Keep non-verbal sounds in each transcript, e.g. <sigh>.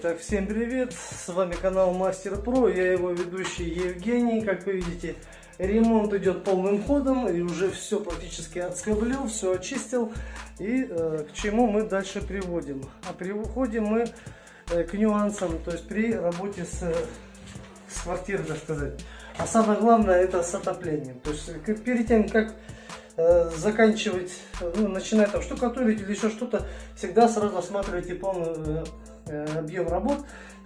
Итак, всем привет! С вами канал Мастер Про, я его ведущий Евгений. Как вы видите, ремонт идет полным ходом и уже все практически отскоблил, все очистил. И э, к чему мы дальше приводим? А приводим мы э, к нюансам, то есть при работе с, с квартирой, так сказать. А самое главное это с отоплением. То есть перед тем, как э, заканчивать, ну, начинать там штукатурить или еще что-то, всегда сразу осматривайте полный э, э, объем работ,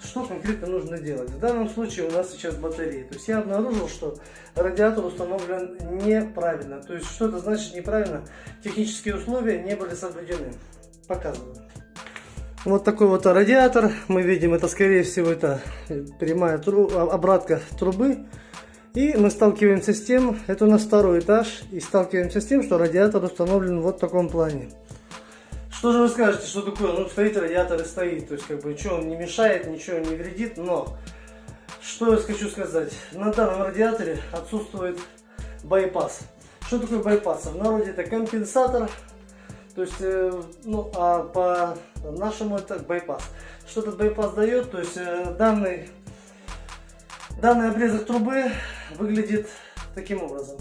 что конкретно нужно делать. В данном случае у нас сейчас батарея. То есть я обнаружил, что радиатор установлен неправильно. То есть что это значит неправильно? Технические условия не были соблюдены. Показываю. Вот такой вот радиатор. Мы видим, это скорее всего это прямая тру обратка трубы. И мы сталкиваемся с тем, это у нас второй этаж, и сталкиваемся с тем, что радиатор установлен вот в таком плане. Что же вы скажете, что такое? Ну, стоит радиатор и стоит, то есть, как бы, ничего он не мешает, ничего не вредит, но, что я хочу сказать, на данном радиаторе отсутствует байпас. Что такое байпас? В народе это компенсатор, то есть, э, ну, а по нашему это байпас. Что этот байпас дает? То есть, э, данный, данный обрезок трубы выглядит таким образом.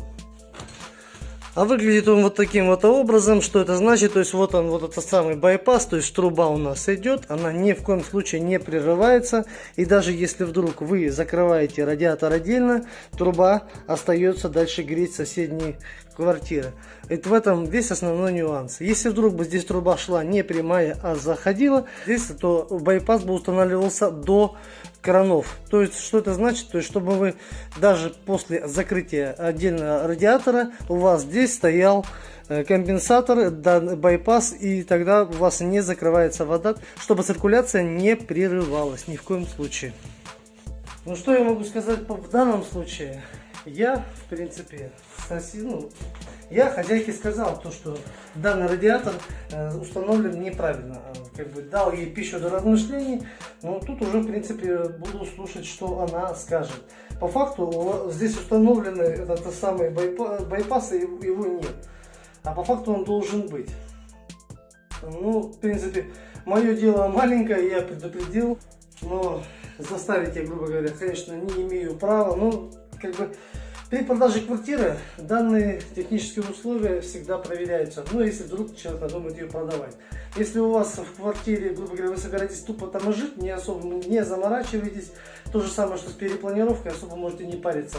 А выглядит он вот таким вот образом, что это значит, то есть вот он, вот этот самый байпас, то есть труба у нас идет, она ни в коем случае не прерывается, и даже если вдруг вы закрываете радиатор отдельно, труба остается дальше греть соседние квартиры. Это в этом весь основной нюанс. Если вдруг бы здесь труба шла не прямая, а заходила, здесь то байпас бы устанавливался до кранов. То есть, что это значит? То есть, чтобы вы даже после закрытия отдельно радиатора, у вас здесь стоял э, компенсатор, байпас, и тогда у вас не закрывается вода, чтобы циркуляция не прерывалась ни в коем случае. Ну, что я могу сказать в данном случае? Я, в принципе, сосед, ну, я хозяйке сказал, то, что данный радиатор э, установлен неправильно. Как бы дал ей пищу для размышлений, но тут уже, в принципе, буду слушать, что она скажет. По факту здесь установлены этот самый байпас, и его нет. А по факту он должен быть. Ну, в принципе, мое дело маленькое, я предупредил, но заставить я, грубо говоря, конечно, не имею права. Но, как бы, при продаже квартиры данные технические условия всегда проверяются. Ну, если вдруг человек надумает ее продавать. Если у вас в квартире, грубо говоря, вы собираетесь тупо там жить, не особо не заморачивайтесь. То же самое, что с перепланировкой, особо можете не париться.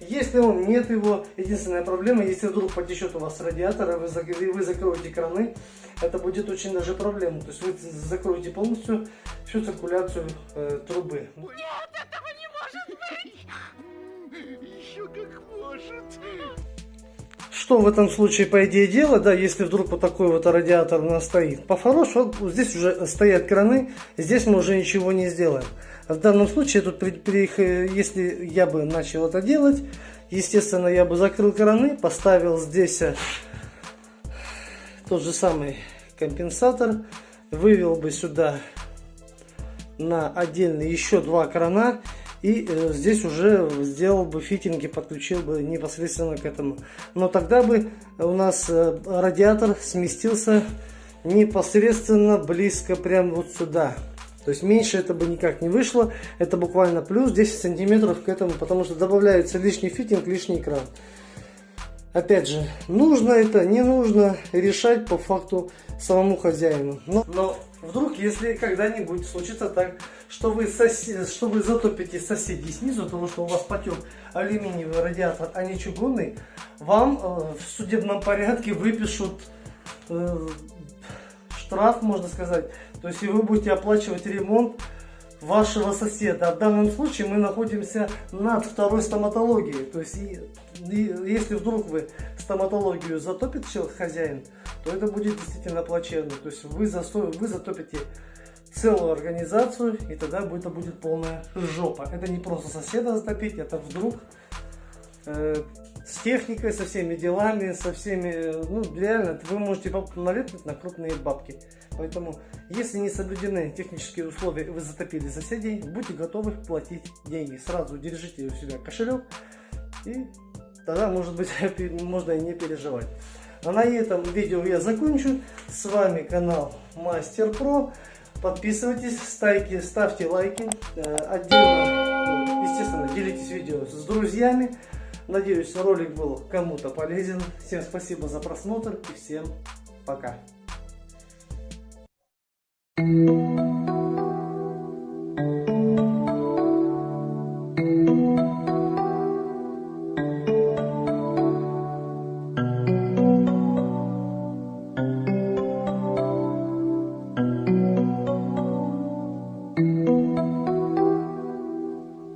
Если он нет его, единственная проблема, если вдруг потечет у вас радиатор, вы, вы закроете краны, это будет очень даже проблема. То есть вы закроете полностью всю циркуляцию э, трубы. Нет, как может. Что в этом случае, по идее, делать, да, если вдруг вот такой вот радиатор у нас стоит? По-хорошему, вот здесь уже стоят краны, здесь мы уже ничего не сделаем. В данном случае, тут, при, при, если я бы начал это делать, естественно, я бы закрыл краны, поставил здесь э, тот же самый компенсатор, вывел бы сюда на отдельный еще два крана и э, здесь уже сделал бы фитинги, подключил бы непосредственно к этому. Но тогда бы у нас э, радиатор сместился непосредственно близко прямо вот сюда. То есть меньше это бы никак не вышло. Это буквально плюс 10 сантиметров к этому, потому что добавляется лишний фитинг, лишний экран. Опять же, нужно это, не нужно решать по факту самому хозяину. Но, но вдруг, если когда-нибудь случится так, что вы, сосед, что вы затопите соседей снизу, потому что у вас потек алюминиевый радиатор, а не чугунный, вам э, в судебном порядке выпишут э, штраф, можно сказать. То есть, и вы будете оплачивать ремонт вашего соседа. В данном случае мы находимся над второй стоматологией. То есть, и, и, если вдруг вы стоматологию затопит человек, хозяин, то это будет действительно плачевно. То есть вы, засто, вы затопите целую организацию, и тогда это будет полная жопа. Это не просто соседа затопить, это вдруг э, с техникой, со всеми делами, со всеми, ну реально, вы можете налепнуть на крупные бабки. Поэтому, если не соблюдены технические условия и вы затопили соседей, будьте готовы платить деньги. Сразу держите у себя кошелек, и тогда, может быть, <laughs> можно и не переживать. А на этом видео я закончу. С вами канал Мастер Про. Подписывайтесь, ставьте, ставьте лайки. Э, отдельно, естественно, делитесь видео с друзьями. Надеюсь, ролик был кому-то полезен. Всем спасибо за просмотр и всем пока.